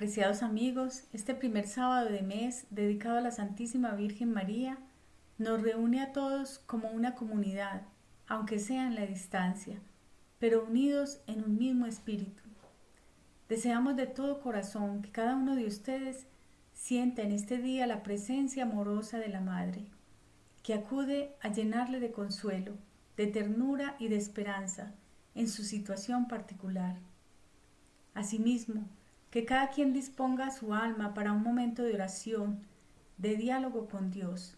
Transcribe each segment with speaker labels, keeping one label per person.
Speaker 1: Apreciados amigos, este primer sábado de mes dedicado a la Santísima Virgen María nos reúne a todos como una comunidad, aunque sea en la distancia, pero unidos en un mismo espíritu. Deseamos de todo corazón que cada uno de ustedes sienta en este día la presencia amorosa de la Madre, que acude a llenarle de consuelo, de ternura y de esperanza en su situación particular. Asimismo, que cada quien disponga su alma para un momento de oración, de diálogo con Dios,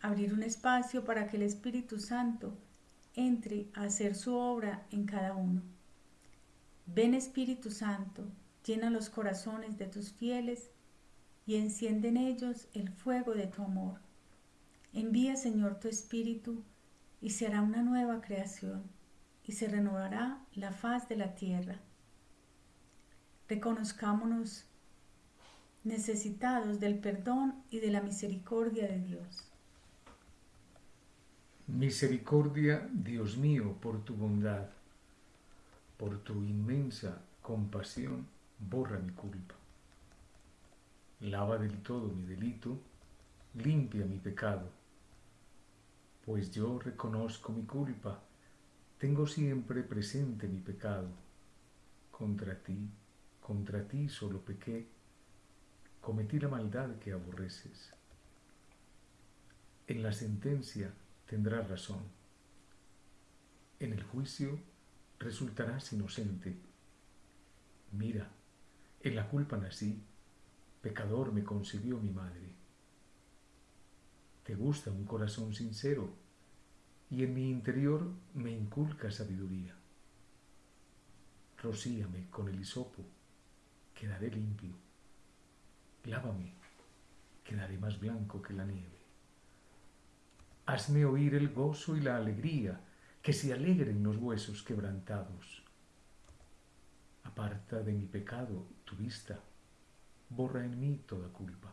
Speaker 1: abrir un espacio para que el Espíritu Santo entre a hacer su obra en cada uno. Ven Espíritu Santo, llena los corazones de tus fieles y enciende en ellos el fuego de tu amor. Envía Señor tu Espíritu y será una nueva creación y se renovará la faz de la tierra. Reconozcámonos necesitados del perdón y de la misericordia de Dios.
Speaker 2: Misericordia, Dios mío, por tu bondad, por tu inmensa compasión, borra mi culpa. Lava del todo mi delito, limpia mi pecado, pues yo reconozco mi culpa, tengo siempre presente mi pecado. Contra ti contra ti solo pequé, cometí la maldad que aborreces. En la sentencia tendrás razón. En el juicio resultarás inocente. Mira, en la culpa nací, pecador me concibió mi madre. Te gusta un corazón sincero y en mi interior me inculca sabiduría. Rocíame con el hisopo quedaré limpio. Lávame, quedaré más blanco que la nieve. Hazme oír el gozo y la alegría, que se alegren los huesos quebrantados. Aparta de mi pecado tu vista, borra en mí toda culpa.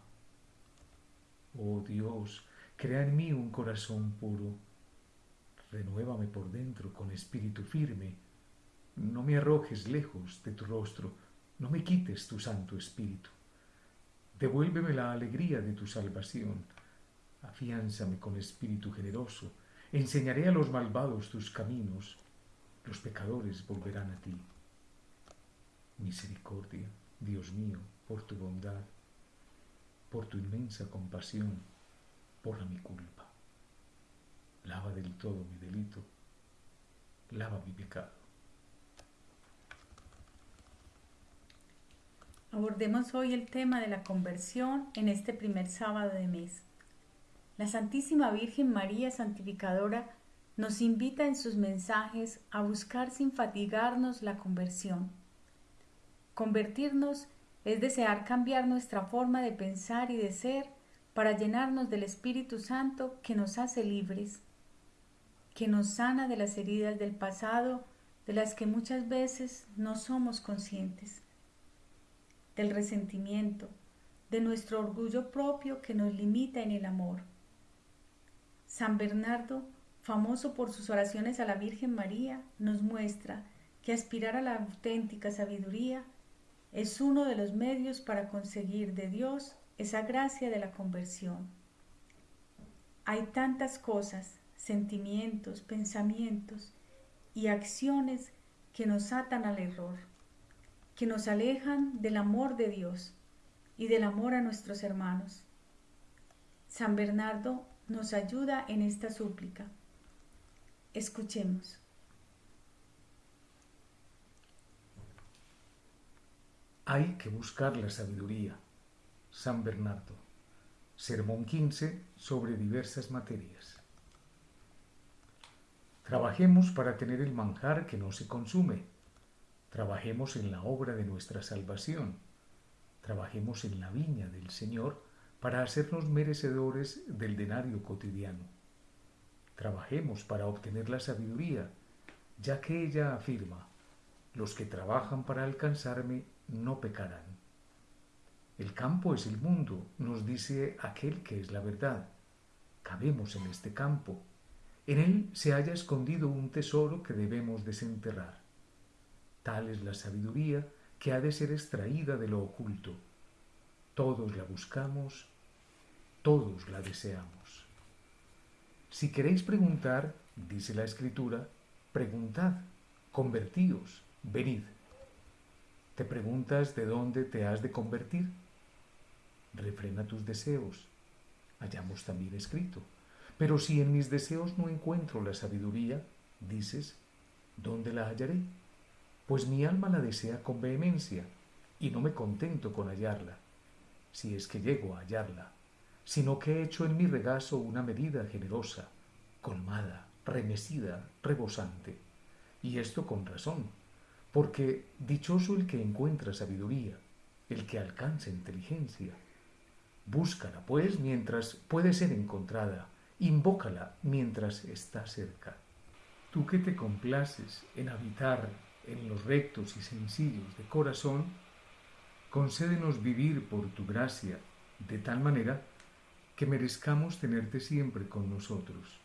Speaker 2: Oh Dios, crea en mí un corazón puro, renuévame por dentro con espíritu firme, no me arrojes lejos de tu rostro, no me quites tu Santo Espíritu. Devuélveme la alegría de tu salvación. Afiánzame con espíritu generoso. Enseñaré a los malvados tus caminos. Los pecadores volverán a ti. Misericordia, Dios mío, por tu bondad, por tu inmensa compasión, borra mi culpa. Lava del todo mi delito, lava mi pecado.
Speaker 1: Abordemos hoy el tema de la conversión en este primer sábado de mes. La Santísima Virgen María Santificadora nos invita en sus mensajes a buscar sin fatigarnos la conversión. Convertirnos es desear cambiar nuestra forma de pensar y de ser para llenarnos del Espíritu Santo que nos hace libres, que nos sana de las heridas del pasado de las que muchas veces no somos conscientes del resentimiento, de nuestro orgullo propio que nos limita en el amor. San Bernardo, famoso por sus oraciones a la Virgen María, nos muestra que aspirar a la auténtica sabiduría es uno de los medios para conseguir de Dios esa gracia de la conversión. Hay tantas cosas, sentimientos, pensamientos y acciones que nos atan al error que nos alejan del amor de Dios y del amor a nuestros hermanos. San Bernardo nos ayuda en esta súplica. Escuchemos.
Speaker 2: Hay que buscar la sabiduría. San Bernardo. Sermón 15 sobre diversas materias. Trabajemos para tener el manjar que no se consume Trabajemos en la obra de nuestra salvación. Trabajemos en la viña del Señor para hacernos merecedores del denario cotidiano. Trabajemos para obtener la sabiduría, ya que ella afirma, los que trabajan para alcanzarme no pecarán. El campo es el mundo, nos dice aquel que es la verdad. Cabemos en este campo. En él se haya escondido un tesoro que debemos desenterrar. Tal es la sabiduría que ha de ser extraída de lo oculto. Todos la buscamos, todos la deseamos. Si queréis preguntar, dice la Escritura, preguntad, convertíos, venid. ¿Te preguntas de dónde te has de convertir? Refrena tus deseos. Hallamos también escrito. Pero si en mis deseos no encuentro la sabiduría, dices, ¿dónde la hallaré? Pues mi alma la desea con vehemencia, y no me contento con hallarla, si es que llego a hallarla, sino que he hecho en mi regazo una medida generosa, colmada, remecida, rebosante. Y esto con razón, porque dichoso el que encuentra sabiduría, el que alcanza inteligencia. Búscala, pues, mientras puede ser encontrada, invócala mientras está cerca. Tú que te complaces en habitar en los rectos y sencillos de corazón, concédenos vivir por tu gracia de tal manera que merezcamos tenerte siempre con nosotros.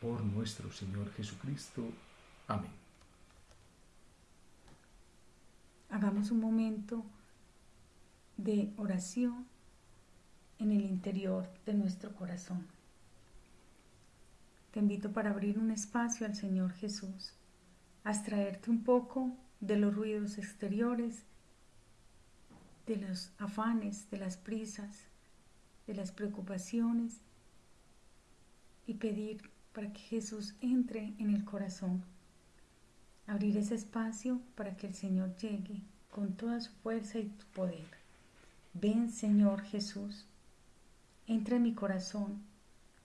Speaker 2: Por nuestro Señor Jesucristo. Amén.
Speaker 1: Hagamos un momento de oración en el interior de nuestro corazón. Te invito para abrir un espacio al Señor Jesús, a extraerte un poco de los ruidos exteriores, de los afanes, de las prisas, de las preocupaciones y pedir para que Jesús entre en el corazón. Abrir ese espacio para que el Señor llegue con toda su fuerza y tu poder. Ven Señor Jesús, entra en mi corazón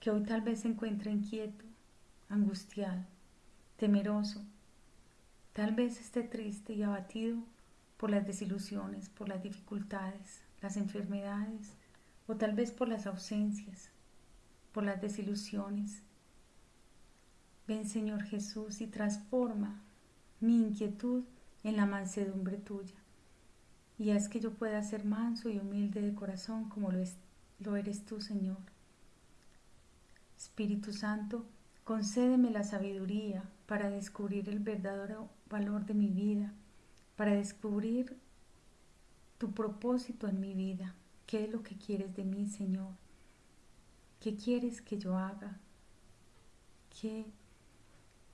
Speaker 1: que hoy tal vez se encuentra inquieto, angustiado, temeroso, tal vez esté triste y abatido por las desilusiones, por las dificultades, las enfermedades, o tal vez por las ausencias, por las desilusiones. Ven Señor Jesús y transforma mi inquietud en la mansedumbre tuya, y haz que yo pueda ser manso y humilde de corazón como lo, lo eres tú, Señor. Espíritu Santo, concédeme la sabiduría para descubrir el verdadero valor de mi vida, para descubrir tu propósito en mi vida. ¿Qué es lo que quieres de mí, Señor? ¿Qué quieres que yo haga? ¿Qué,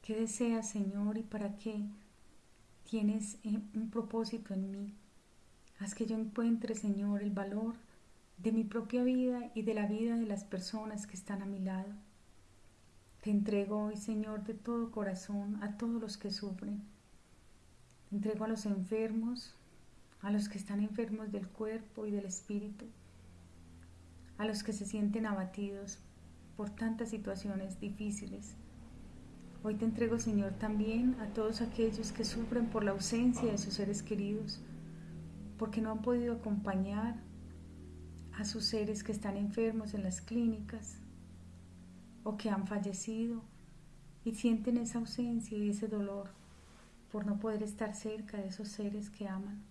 Speaker 1: qué deseas, Señor, y para qué tienes eh, un propósito en mí? Haz que yo encuentre, Señor, el valor de mi propia vida y de la vida de las personas que están a mi lado. Te entrego hoy, Señor, de todo corazón a todos los que sufren. Te entrego a los enfermos, a los que están enfermos del cuerpo y del espíritu, a los que se sienten abatidos por tantas situaciones difíciles. Hoy te entrego, Señor, también a todos aquellos que sufren por la ausencia de sus seres queridos, porque no han podido acompañar a sus seres que están enfermos en las clínicas o que han fallecido y sienten esa ausencia y ese dolor por no poder estar cerca de esos seres que aman.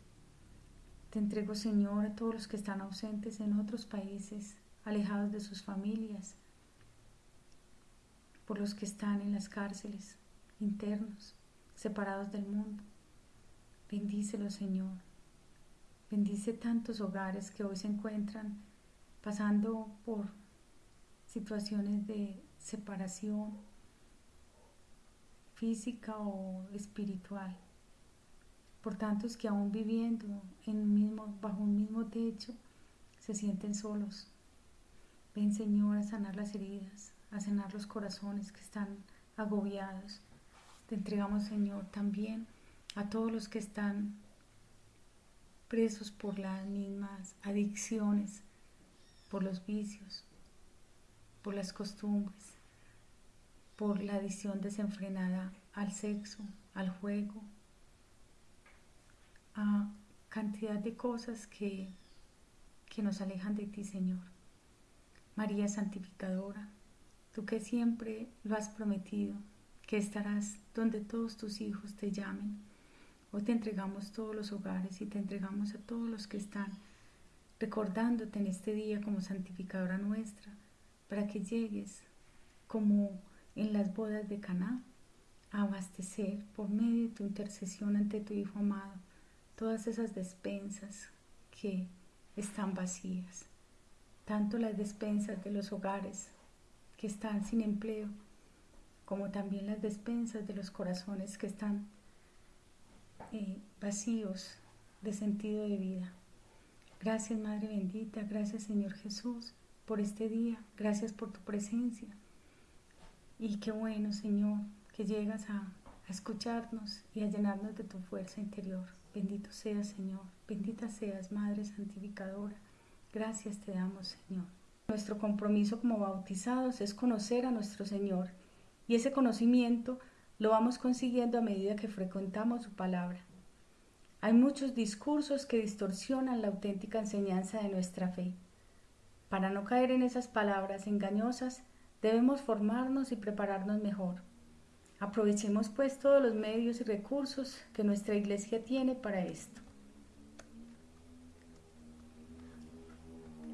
Speaker 1: Te entrego, Señor, a todos los que están ausentes en otros países, alejados de sus familias, por los que están en las cárceles, internos, separados del mundo. Bendícelos, Señor. Bendice tantos hogares que hoy se encuentran pasando por situaciones de separación física o espiritual por tantos que aún viviendo en mismo, bajo un mismo techo se sienten solos. Ven Señor a sanar las heridas, a sanar los corazones que están agobiados. Te entregamos Señor también a todos los que están presos por las mismas adicciones, por los vicios, por las costumbres, por la adicción desenfrenada al sexo, al juego, a cantidad de cosas que, que nos alejan de ti, Señor. María Santificadora, tú que siempre lo has prometido, que estarás donde todos tus hijos te llamen. Hoy te entregamos todos los hogares y te entregamos a todos los que están recordándote en este día como santificadora nuestra, para que llegues como en las bodas de Caná a abastecer por medio de tu intercesión ante tu Hijo amado todas esas despensas que están vacías, tanto las despensas de los hogares que están sin empleo, como también las despensas de los corazones que están eh, vacíos de sentido de vida. Gracias Madre bendita, gracias Señor Jesús por este día, gracias por tu presencia. Y qué bueno Señor que llegas a, a escucharnos y a llenarnos de tu fuerza interior. Bendito seas Señor, bendita seas Madre Santificadora. Gracias te damos Señor. Nuestro compromiso como bautizados es conocer a nuestro Señor y ese conocimiento lo vamos consiguiendo a medida que frecuentamos su palabra. Hay muchos discursos que distorsionan la auténtica enseñanza de nuestra fe. Para no caer en esas palabras engañosas, debemos formarnos y prepararnos mejor. Aprovechemos pues todos los medios y recursos que nuestra iglesia tiene para esto.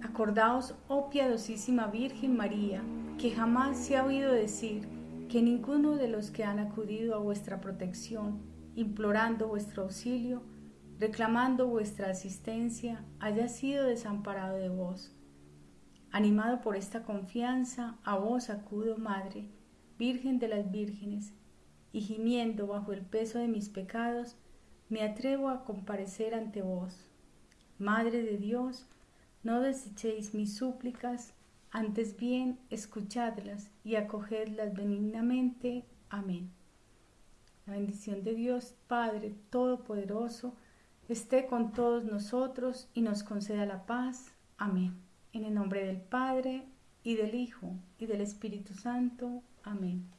Speaker 1: Acordaos, oh piadosísima Virgen María, que jamás se ha oído decir que ninguno de los que han acudido a vuestra protección, implorando vuestro auxilio, reclamando vuestra asistencia, haya sido desamparado de vos. Animado por esta confianza, a vos acudo, Madre, Virgen de las Vírgenes, y gimiendo bajo el peso de mis pecados, me atrevo a comparecer ante vos. Madre de Dios, no desechéis mis súplicas, antes bien escuchadlas y acogedlas benignamente. Amén. La bendición de Dios Padre Todopoderoso, esté con todos nosotros y nos conceda la paz. Amén. En el nombre del Padre, y del Hijo, y del Espíritu Santo. Amén.